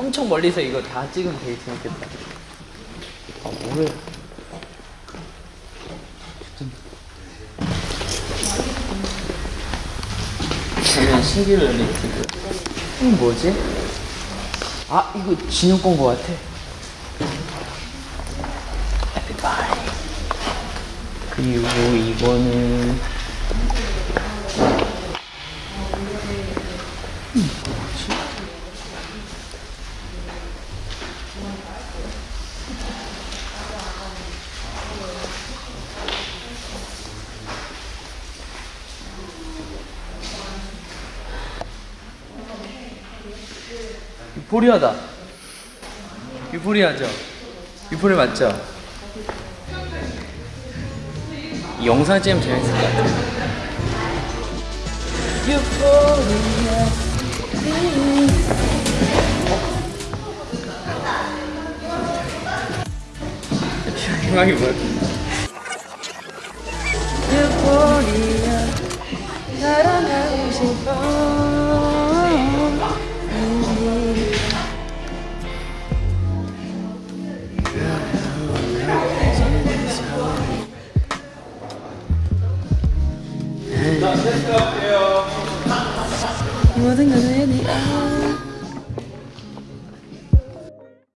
엄청 멀리서 이거 다 찍으면 되게 재밌겠다. 아, 뭐래. 저는 신기루 리티브. 이거 뭐지? 아, 이거 진영 건거 같아. 에픽바이. 그리고 이거는 유포리아다. 유포리아죠? 유포리 맞죠? 이 영상 찍으면 재밌을 것 같아요. 유포리아. 희망이 뭐야? 모든 것을 네